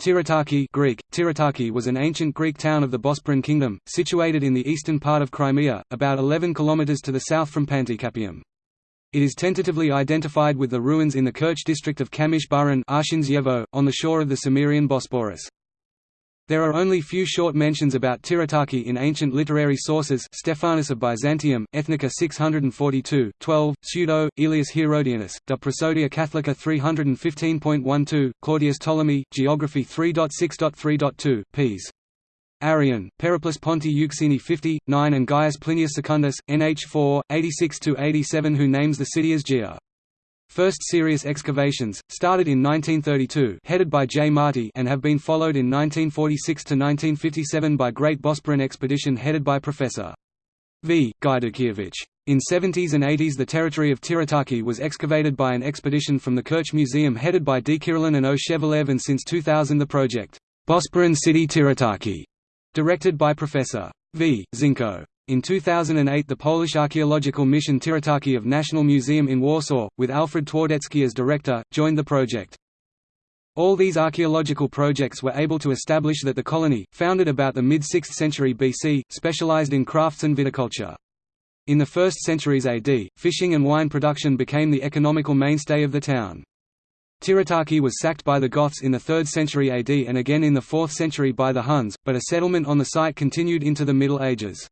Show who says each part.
Speaker 1: Tyritake Greek, Tirataki was an ancient Greek town of the Bosporan kingdom, situated in the eastern part of Crimea, about 11 km to the south from Panticapaeum. It is tentatively identified with the ruins in the Kerch district of Kamysh Burun on the shore of the Cimmerian Bosporus. There are only few short mentions about Tyritake in ancient literary sources Stephanus of Byzantium, Ethnica 642, 12, Pseudo, Aelius Herodianus, De Prosodia Catholica 315.12, Claudius Ptolemy, Geography 3.6.3.2, ps. Arrian, Periplus Ponti Euxini 50, 9 and Gaius Plinius Secundus, nh 4, 86–87 who names the city as Gia. First serious excavations, started in 1932 headed by J. Marty and have been followed in 1946–1957 by Great Bosporan Expedition headed by Professor V. Gajdukiewicz. In 70s and 80s the territory of Tyritake was excavated by an expedition from the Kerch Museum headed by D. Kirillin and O. Shevelev and since 2000 the project, Bosporan City Tyritake, directed by Professor V. Zinko. In 2008 the Polish archaeological mission Tyritake of National Museum in Warsaw, with Alfred Twardecki as director, joined the project. All these archaeological projects were able to establish that the colony, founded about the mid-6th century BC, specialized in crafts and viticulture. In the 1st centuries AD, fishing and wine production became the economical mainstay of the town. Tyritake was sacked by the Goths in the 3rd century AD and again in the 4th century by the Huns, but a settlement on the site continued into the Middle Ages.